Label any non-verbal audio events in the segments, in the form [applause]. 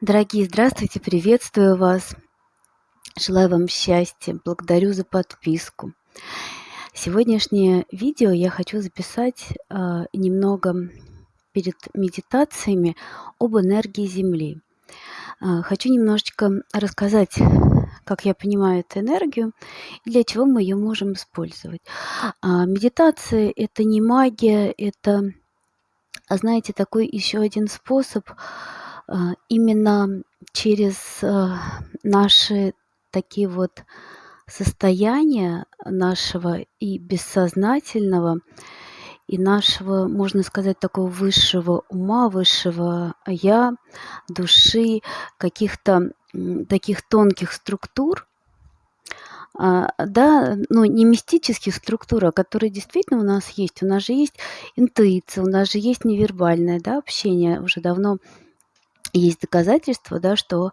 Дорогие, здравствуйте, приветствую вас. Желаю вам счастья, благодарю за подписку. Сегодняшнее видео я хочу записать а, немного перед медитациями об энергии Земли. А, хочу немножечко рассказать, как я понимаю эту энергию и для чего мы ее можем использовать. А, медитация – это не магия, это, знаете, такой еще один способ – именно через, а, наши такие вот состояния нашего и бессознательного, и нашего, можно сказать, такого высшего ума, высшего я, души, каких-то, таких тонких структур, а, да, ну, не мистических структур, а которые действительно у нас есть. У нас же есть интуиция, у нас же есть невербальное, да, общение уже давно есть доказательства, да, что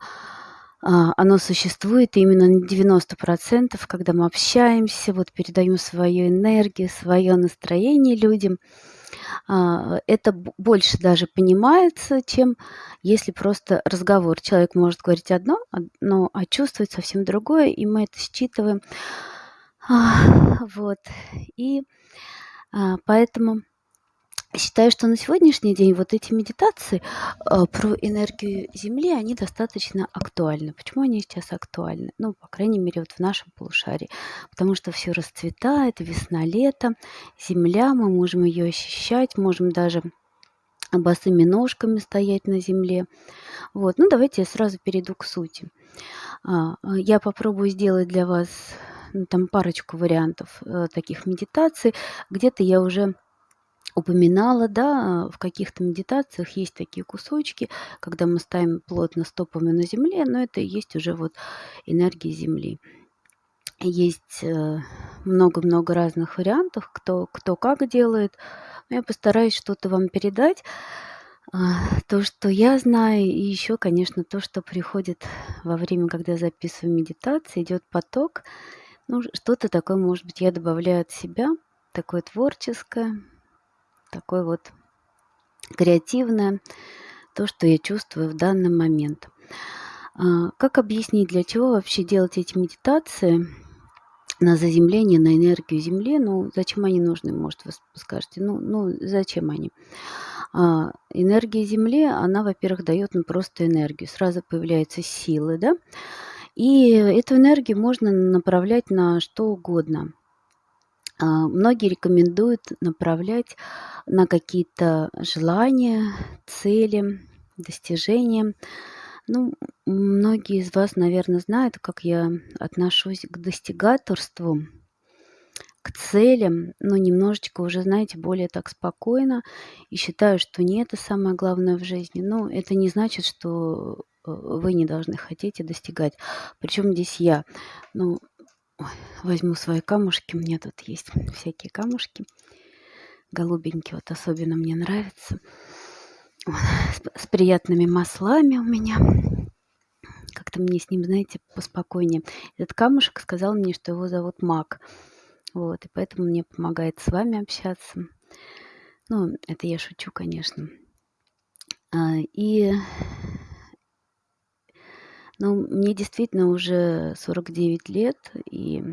а, оно существует именно на 90%, когда мы общаемся, вот передаем свою энергию, свое настроение людям. А, это больше даже понимается, чем если просто разговор. Человек может говорить одно, но а чувствовать совсем другое, и мы это считываем. Вот. И а, поэтому Считаю, что на сегодняшний день вот эти медитации э, про энергию Земли, они достаточно актуальны. Почему они сейчас актуальны? Ну, по крайней мере, вот в нашем полушарии. Потому что все расцветает, весна, лето, Земля, мы можем ее ощущать, можем даже босыми ножками стоять на земле. Вот, ну давайте я сразу перейду к сути. А, я попробую сделать для вас ну, там парочку вариантов э, таких медитаций. Где-то я уже упоминала, да, в каких-то медитациях есть такие кусочки, когда мы ставим плотно стопами на земле, но это и есть уже вот энергия Земли. Есть э, много-много разных вариантов, кто, кто как делает. Но я постараюсь что-то вам передать. А, то, что я знаю, и еще, конечно, то, что приходит во время, когда я записываю медитацию, идет поток. Ну, что-то такое, может быть, я добавляю от себя, такое творческое, такое вот креативное, то, что я чувствую в данный момент. А, как объяснить, для чего вообще делать эти медитации на заземление, на энергию Земли? Ну, зачем они нужны, может, вы скажете? Ну, ну зачем они? А, энергия Земли, она, во-первых, дает ну, просто энергию. Сразу появляются силы, да? И эту энергию можно направлять на что угодно. А, многие рекомендуют направлять на какие-то желания, цели, достижения. Ну, многие из вас, наверное, знают, как я отношусь к достигаторству, к целям, но немножечко уже, знаете, более так спокойно и считаю, что не это самое главное в жизни. Но это не значит, что э, вы не должны хотеть и достигать. Причем здесь я. Ну, Ой, возьму свои камушки. У меня тут есть всякие камушки. Голубенькие вот особенно мне нравятся. С, с приятными маслами у меня. Как-то мне с ним, знаете, поспокойнее. Этот камушек сказал мне, что его зовут Мак. Вот, и поэтому мне помогает с вами общаться. Ну, это я шучу, конечно. А, и ну, мне действительно уже 49 лет, и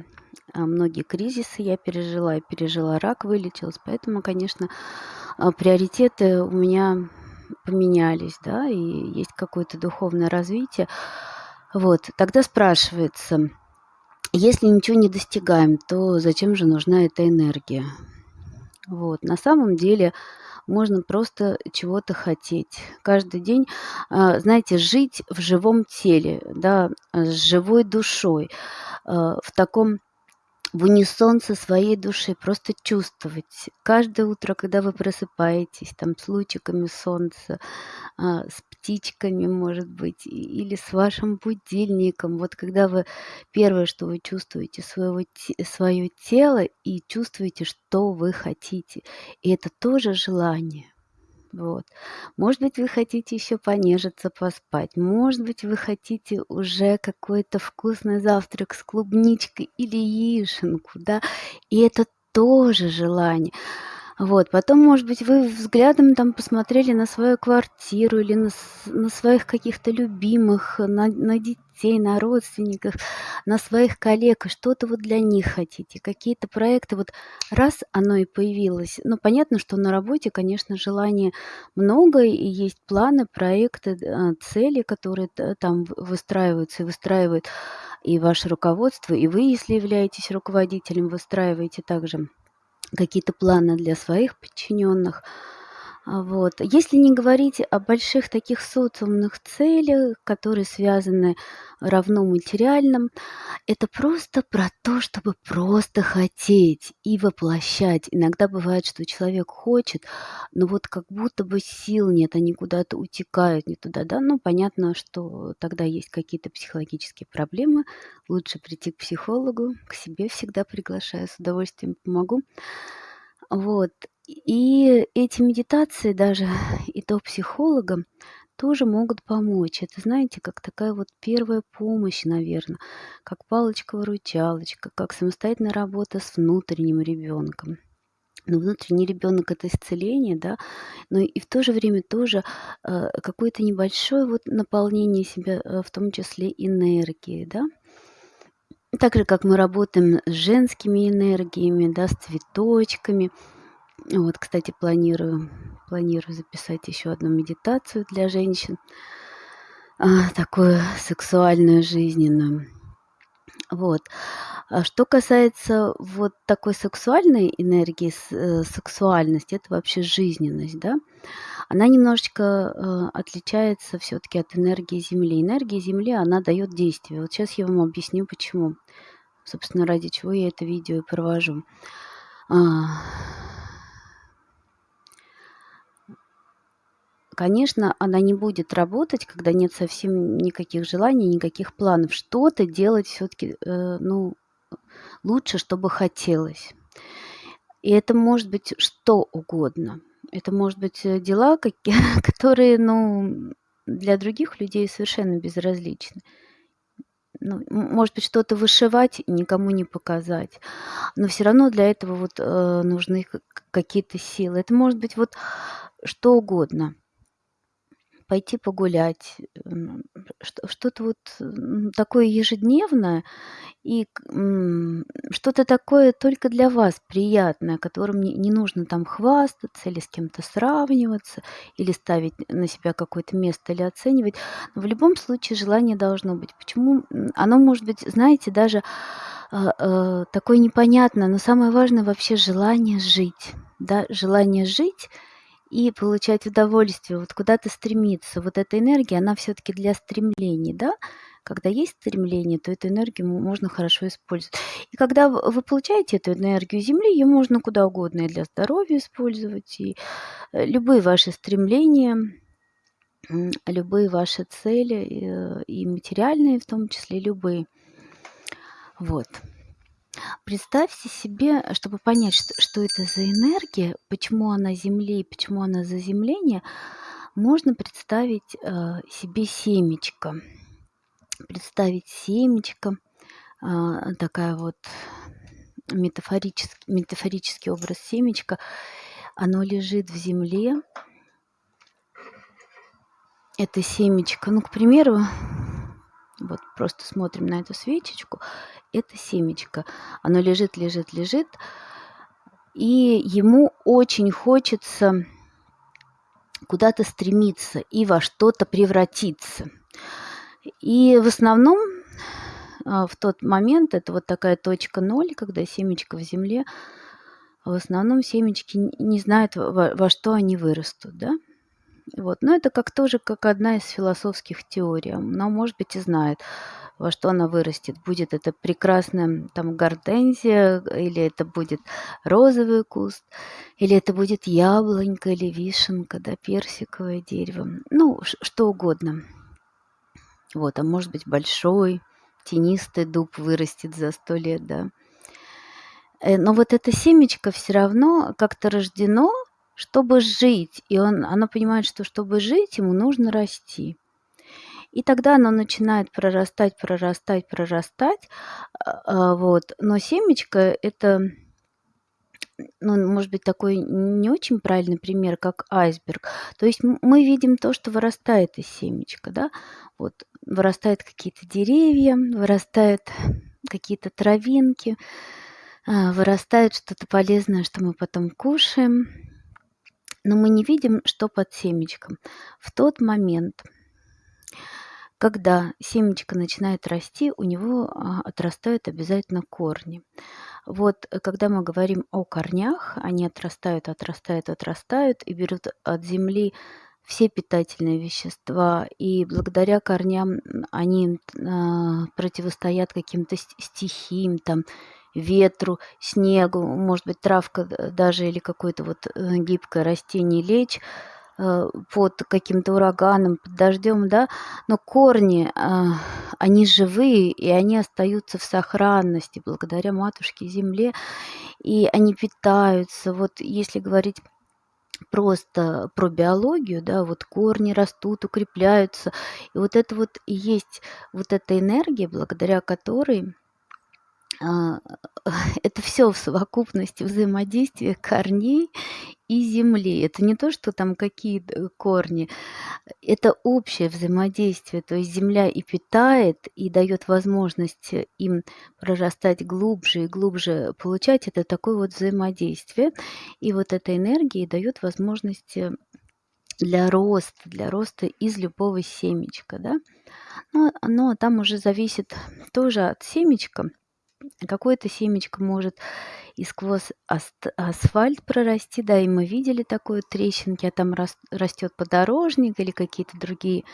а, многие кризисы я пережила. Я пережила рак, вылечилась. Поэтому, конечно, а, приоритеты у меня поменялись, да, и есть какое-то духовное развитие. Вот, тогда спрашивается, если ничего не достигаем, то зачем же нужна эта энергия? Вот, на самом деле можно просто чего-то хотеть. Каждый день, а, знаете, жить в живом теле, да, с живой душой, а, в таком в унисон со своей душой, просто чувствовать. Каждое утро, когда вы просыпаетесь, там, с лучиками солнца, а, с птичками, может быть, или с вашим будильником. Вот когда вы первое, что вы чувствуете своего, свое тело и чувствуете, что вы хотите. И это тоже желание. Вот. Может быть, вы хотите еще понежиться, поспать. Может быть, вы хотите уже какой-то вкусный завтрак с клубничкой или яишенку, да. И это тоже желание. Вот, потом, может быть, вы взглядом там посмотрели на свою квартиру или на, на своих каких-то любимых, на, на детей, на родственников, на своих коллег, что-то вот для них хотите, какие-то проекты, вот раз оно и появилось. Ну, понятно, что на работе, конечно, желания много, и есть планы, проекты, а, цели, которые там выстраиваются и выстраивают и ваше руководство, и вы, если являетесь руководителем, выстраиваете также какие-то планы для своих подчиненных. А, вот. Если не говорить о больших таких социумных целях, которые связаны равно материальным, это просто про то, чтобы просто хотеть и воплощать. Иногда бывает, что человек хочет, но вот как будто бы сил нет, они куда-то утекают не туда, да. Ну, понятно, что тогда есть какие-то психологические проблемы. Лучше прийти к психологу, к себе всегда приглашаю, с удовольствием помогу. Вот. И эти медитации даже [laughs] и то психологам тоже могут помочь. Это, знаете, как такая вот первая помощь, наверное, как палочка-выручалочка, как самостоятельная работа с внутренним ребенком. Но внутренний ребенок это исцеление, да, но и в то же время тоже э, какое-то небольшое вот наполнение себя, э, в том числе энергии, да. Так же, как мы работаем с женскими энергиями, да, с цветочками – вот, кстати, планирую, планирую записать еще одну медитацию для женщин, а, такую сексуальную, жизненную. Вот. А что касается вот такой сексуальной энергии, э, сексуальности, это вообще жизненность, да, она немножечко э, отличается все-таки от энергии Земли. Энергия Земли, она дает действие. Вот сейчас я вам объясню, почему. Собственно, ради чего я это видео и провожу. А, Конечно, она не будет работать, когда нет совсем никаких желаний, никаких планов. Что-то делать все-таки, э, ну, лучше, чтобы хотелось. И это может быть что угодно. Это может быть э, дела, [laughs] которые, ну, для других людей совершенно безразличны. Ну, может быть, что-то вышивать и никому не показать. Но все равно для этого вот э, нужны какие-то силы. Это может быть вот что угодно пойти погулять, что-то вот такое ежедневное и что-то такое только для вас приятное, которым не, нужно там хвастаться или с кем-то сравниваться, или ставить на себя какое-то место или оценивать. Но в любом случае желание должно быть. Почему? Оно может быть, знаете, даже э, э, такое непонятное, но самое важное вообще желание жить. Да? Желание жить – и получать удовольствие, вот куда-то стремиться. Вот эта энергия, она все-таки для стремлений, да? Когда есть стремление, то эту энергию можно хорошо использовать. И когда вы получаете эту энергию Земли, ее можно куда угодно и для здоровья использовать, и э, любые ваши стремления, любые ваши цели, э, и материальные в том числе, любые. Вот. Представьте себе, чтобы понять, что, что это за энергия, почему она Земли, почему она заземление, можно представить э, себе семечко. Представить семечко, э, такая вот метафорический, метафорический образ семечка. Оно лежит в земле. Это семечко, ну, к примеру, вот просто смотрим на эту свечечку, это семечко. Оно лежит, лежит, лежит, и ему очень хочется куда-то стремиться и во что-то превратиться. И в основном а, в тот момент, это вот такая точка ноль, когда семечко в земле, в основном семечки не знают, во, во что они вырастут, да? Вот. Но это как тоже как одна из философских теорий. Но, может быть, и знает, во что она вырастет. Будет это прекрасная там гортензия, или это будет розовый куст, или это будет яблонька или вишенка, да, персиковое дерево. Ну, что угодно. Вот, а может быть, большой, тенистый дуб вырастет за сто лет, да. Э, но вот это семечко все равно как-то рождено чтобы жить. И он, оно понимает, что чтобы жить, ему нужно расти. И тогда оно начинает прорастать, прорастать, прорастать. А, а, вот. Но семечко – это ну, может быть, такой не очень правильный пример, как айсберг. То есть мы видим то, что вырастает из семечка, да, вот вырастают какие-то деревья, вырастают какие-то травинки, а, вырастает что-то полезное, что мы потом кушаем, но мы не видим, что под семечком. В тот момент, когда семечко начинает расти, у него а, отрастают обязательно корни. Вот э, когда мы говорим о корнях, они отрастают, отрастают, отрастают и берут от земли все питательные вещества, и благодаря корням они а, противостоят каким-то стихиям, там, ветру, снегу, может быть, травка даже или какое-то вот э, гибкое растение лечь, Э, под каким-то ураганом, под дождем, да, но корни, они живые, и они остаются в сохранности благодаря матушке земле, и они питаются. Вот если говорить просто про биологию, да, вот корни растут, укрепляются, и вот это вот и есть вот эта энергия, благодаря которой [laughs] это все в совокупности взаимодействия корней и земли. Это не то, что там какие корни, это общее взаимодействие. То есть земля и питает, и дает возможность им прорастать глубже и глубже получать. Это такое вот взаимодействие. И вот эта энергия дает возможность для роста, для роста из любого семечка, да. Но, но там уже зависит тоже от семечка, Какое-то семечко может и сквозь асфальт прорасти, да, и мы видели такое трещинки, а там растет подорожник или какие-то другие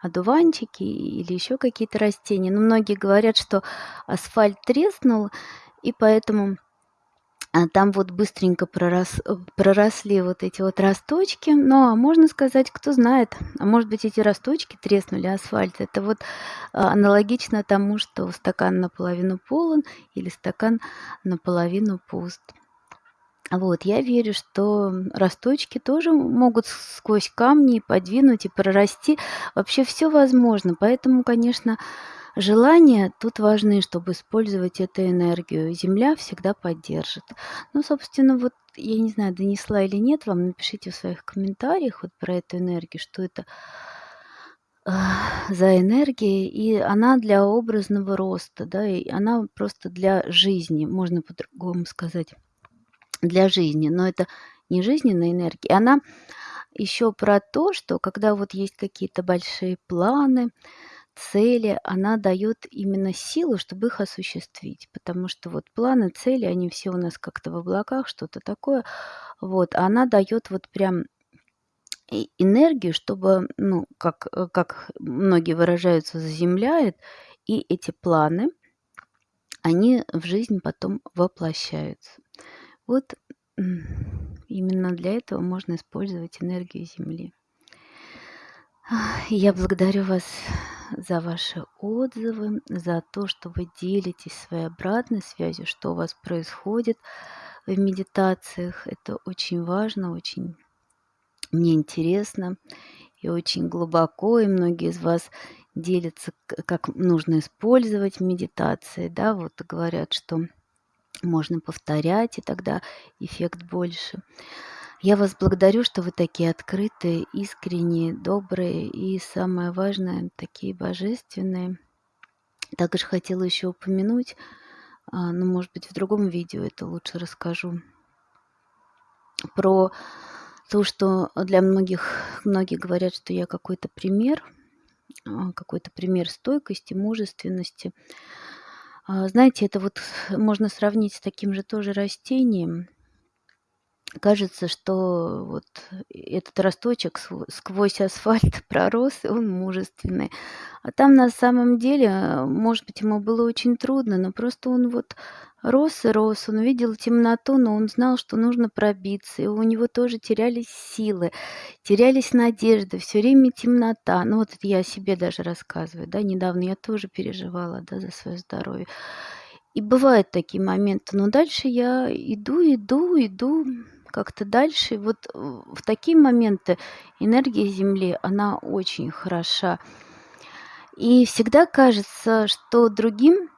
одуванчики или еще какие-то растения. Но многие говорят, что асфальт треснул, и поэтому там вот быстренько пророс, э, проросли вот эти вот росточки. Ну, а можно сказать, кто знает, а может быть эти росточки треснули асфальт. Это вот а, аналогично тому, что стакан наполовину полон или стакан наполовину пуст. Вот, я верю, что росточки тоже могут сквозь камни подвинуть и прорасти. Вообще все возможно. Поэтому, конечно, Желания тут важны, чтобы использовать эту энергию. Земля всегда поддержит. Ну, собственно, вот я не знаю, донесла или нет, вам напишите в своих комментариях вот про эту энергию, что это за энергия, и она для образного роста, да, и она просто для жизни, можно по-другому сказать, для жизни, но это не жизненная энергия, она еще про то, что когда вот есть какие-то большие планы, цели, она дает именно силу, чтобы их осуществить. Потому что вот планы, цели, они все у нас как-то в облаках, что-то такое. Вот, а она дает вот прям энергию, чтобы, ну, как, э, как многие выражаются, заземляет, и эти планы, они в жизнь потом воплощаются. Вот именно для этого можно использовать энергию Земли. Я благодарю вас за ваши отзывы, за то, что вы делитесь своей обратной связью, что у вас происходит в медитациях. Это очень важно, очень мне интересно и очень глубоко, и многие из вас делятся, как нужно использовать медитации, да, вот говорят, что можно повторять, и тогда эффект больше. Я вас благодарю, что вы такие открытые, искренние, добрые и, самое важное, такие божественные. Также хотела еще упомянуть, а, ну, может быть, в другом видео это лучше расскажу, про то, что для многих, многие говорят, что я какой-то пример, а, какой-то пример стойкости, мужественности. А, знаете, это вот можно сравнить с таким же тоже растением – кажется, что вот этот росточек сквозь асфальт [laughs] пророс, и он мужественный. А там на самом деле, может быть, ему было очень трудно, но просто он вот рос и рос, он видел темноту, но он знал, что нужно пробиться, и у него тоже терялись силы, терялись надежды, все время темнота. Ну вот это я себе даже рассказываю, да, недавно я тоже переживала, да, за свое здоровье. И бывают такие моменты, но дальше я иду, иду, иду, как-то дальше. Вот э, в такие моменты энергия Земли, она очень хороша. И всегда кажется, что другим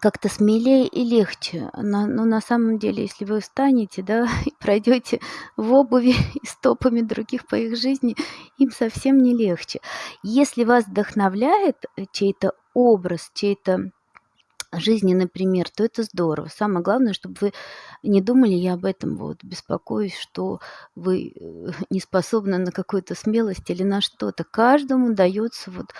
как-то смелее и легче. На, но на самом деле, если вы встанете, да, [laughs] и пройдете в обуви [laughs] и стопами других по их жизни, им совсем не легче. Если вас вдохновляет э, чей-то образ, чей-то жизненный пример, то это здорово. Самое главное, чтобы вы не думали, я об этом вот беспокоюсь, что вы э, [laughs] не способны на какую-то смелость или на что-то. Каждому дается вот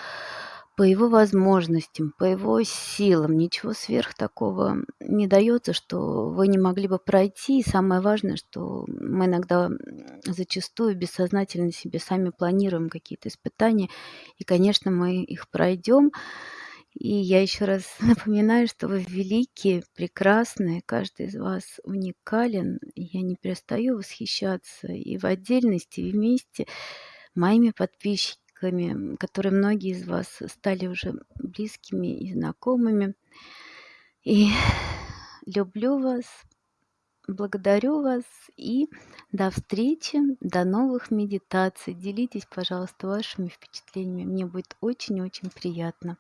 по его возможностям, по его силам. Ничего сверх такого не дается, что вы не могли бы пройти. И самое важное, что мы иногда зачастую бессознательно себе сами планируем какие-то испытания. И, конечно, мы их пройдем. И я еще раз [laughs] напоминаю, что вы великие, прекрасные, каждый из вас уникален. Я не перестаю восхищаться и в отдельности, и вместе моими подписчиками которые многие из вас стали уже близкими и знакомыми. И [sighs] люблю вас, благодарю вас и до встречи, до новых медитаций. Делитесь, пожалуйста, вашими впечатлениями. Мне будет очень-очень приятно.